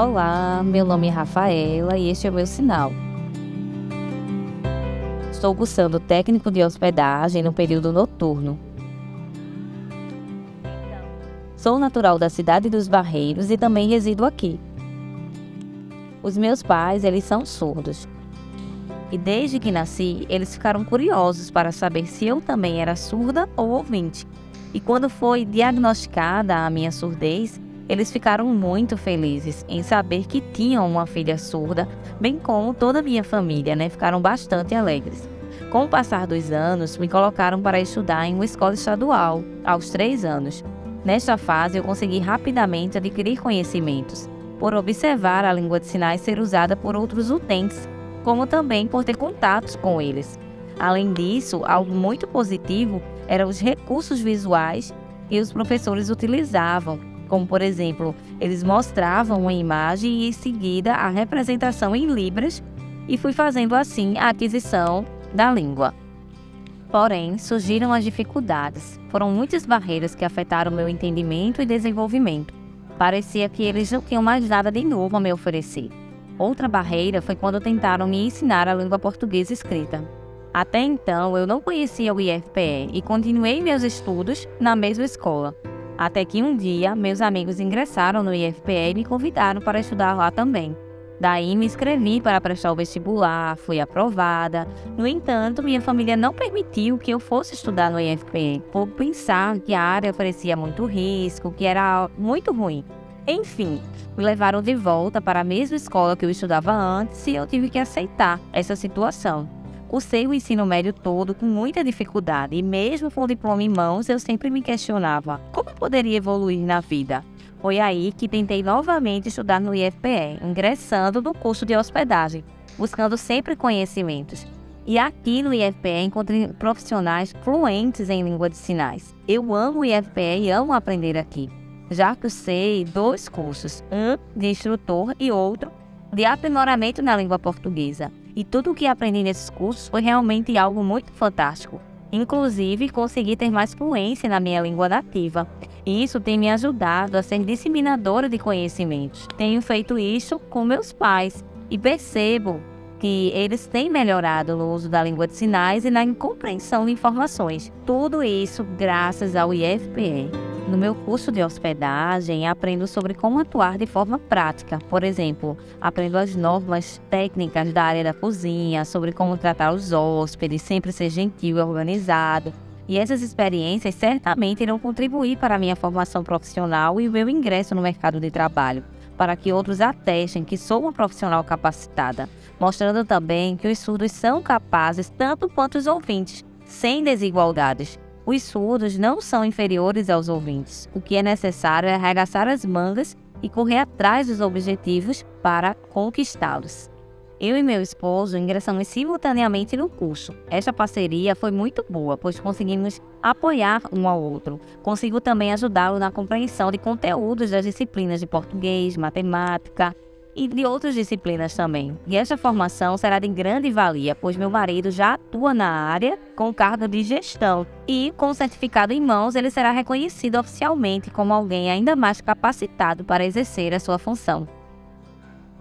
Olá, meu nome é Rafaela e este é o meu sinal. Estou cursando técnico de hospedagem no período noturno. Sou natural da cidade dos Barreiros e também resido aqui. Os meus pais, eles são surdos. E desde que nasci, eles ficaram curiosos para saber se eu também era surda ou ouvinte. E quando foi diagnosticada a minha surdez, eles ficaram muito felizes em saber que tinham uma filha surda, bem como toda a minha família, né? Ficaram bastante alegres. Com o passar dos anos, me colocaram para estudar em uma escola estadual, aos três anos. Nesta fase, eu consegui rapidamente adquirir conhecimentos, por observar a língua de sinais ser usada por outros utentes, como também por ter contatos com eles. Além disso, algo muito positivo eram os recursos visuais que os professores utilizavam, como por exemplo, eles mostravam uma imagem e em seguida a representação em libras e fui fazendo assim a aquisição da língua. Porém, surgiram as dificuldades. Foram muitas barreiras que afetaram meu entendimento e desenvolvimento. Parecia que eles não tinham mais nada de novo a me oferecer. Outra barreira foi quando tentaram me ensinar a língua portuguesa escrita. Até então, eu não conhecia o IFPE e continuei meus estudos na mesma escola, até que um dia, meus amigos ingressaram no IFPE e me convidaram para estudar lá também. Daí me inscrevi para prestar o vestibular, fui aprovada. No entanto, minha família não permitiu que eu fosse estudar no IFPE, por pensar que a área oferecia muito risco, que era muito ruim. Enfim, me levaram de volta para a mesma escola que eu estudava antes e eu tive que aceitar essa situação. Cursei o ensino médio todo com muita dificuldade e mesmo com o diploma em mãos, eu sempre me questionava como poderia evoluir na vida. Foi aí que tentei novamente estudar no IFPE, ingressando no curso de hospedagem, buscando sempre conhecimentos. E aqui no IFPE encontrei profissionais fluentes em língua de sinais. Eu amo o IFPE e amo aprender aqui, já que sei dois cursos, um de instrutor e outro de aprimoramento na língua portuguesa. E tudo o que aprendi nesses cursos foi realmente algo muito fantástico. Inclusive, consegui ter mais fluência na minha língua nativa. E isso tem me ajudado a ser disseminadora de conhecimentos. Tenho feito isso com meus pais e percebo que eles têm melhorado no uso da língua de sinais e na compreensão de informações. Tudo isso graças ao IFPE. No meu curso de hospedagem, aprendo sobre como atuar de forma prática. Por exemplo, aprendo as normas técnicas da área da cozinha, sobre como tratar os hóspedes, sempre ser gentil e organizado. E essas experiências certamente irão contribuir para a minha formação profissional e o meu ingresso no mercado de trabalho, para que outros atestem que sou uma profissional capacitada, mostrando também que os surdos são capazes tanto quanto os ouvintes, sem desigualdades os surdos não são inferiores aos ouvintes. O que é necessário é arregaçar as mangas e correr atrás dos objetivos para conquistá-los. Eu e meu esposo ingressamos simultaneamente no curso. Esta parceria foi muito boa, pois conseguimos apoiar um ao outro. Consigo também ajudá-lo na compreensão de conteúdos das disciplinas de português, matemática, e de outras disciplinas também. E esta formação será de grande valia, pois meu marido já atua na área com cargo de gestão e, com o certificado em mãos, ele será reconhecido oficialmente como alguém ainda mais capacitado para exercer a sua função.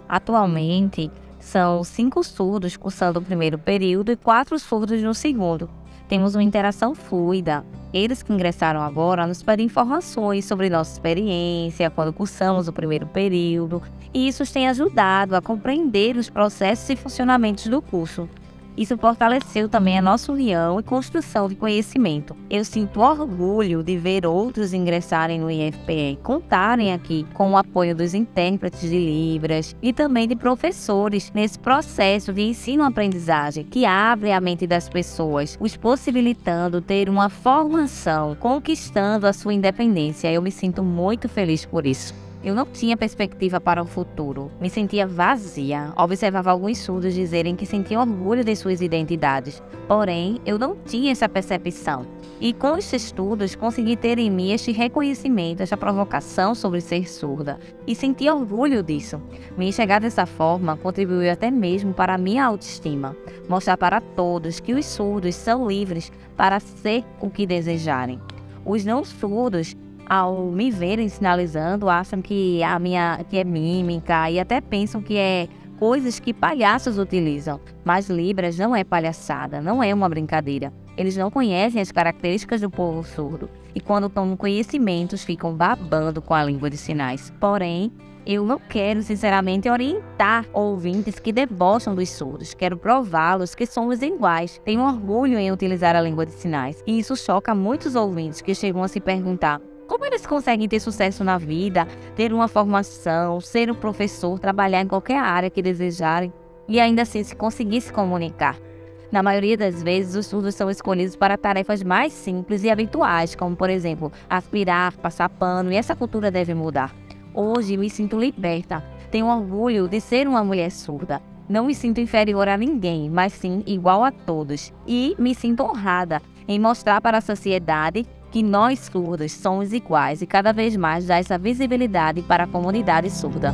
Atualmente, são cinco surdos cursando o primeiro período e quatro surdos no segundo. Temos uma interação fluida. Eles que ingressaram agora nos pedem informações sobre nossa experiência quando cursamos o primeiro período, e isso tem ajudado a compreender os processos e funcionamentos do curso. Isso fortaleceu também a nossa união e construção de conhecimento. Eu sinto orgulho de ver outros ingressarem no IFPE e contarem aqui com o apoio dos intérpretes de Libras e também de professores nesse processo de ensino-aprendizagem que abre a mente das pessoas, os possibilitando ter uma formação, conquistando a sua independência. Eu me sinto muito feliz por isso. Eu não tinha perspectiva para o futuro. Me sentia vazia. Observava alguns surdos dizerem que sentiam orgulho de suas identidades. Porém, eu não tinha essa percepção. E com estes estudos, consegui ter em mim este reconhecimento, esta provocação sobre ser surda. E senti orgulho disso. Me enxergar dessa forma contribuiu até mesmo para a minha autoestima. Mostrar para todos que os surdos são livres para ser o que desejarem. Os não surdos ao me verem sinalizando, acham que a minha que é mímica e até pensam que é coisas que palhaços utilizam. Mas Libras não é palhaçada, não é uma brincadeira. Eles não conhecem as características do povo surdo e, quando tomam conhecimentos, ficam babando com a língua de sinais. Porém, eu não quero, sinceramente, orientar ouvintes que debocham dos surdos. Quero prová-los que somos iguais. Tenho orgulho em utilizar a língua de sinais. E isso choca muitos ouvintes que chegam a se perguntar como eles conseguem ter sucesso na vida, ter uma formação, ser um professor, trabalhar em qualquer área que desejarem e ainda assim se conseguir se comunicar? Na maioria das vezes, os surdos são escolhidos para tarefas mais simples e habituais, como, por exemplo, aspirar, passar pano, e essa cultura deve mudar. Hoje me sinto liberta. Tenho orgulho de ser uma mulher surda. Não me sinto inferior a ninguém, mas sim igual a todos. E me sinto honrada em mostrar para a sociedade que nós surdos somos iguais e cada vez mais dar essa visibilidade para a comunidade surda.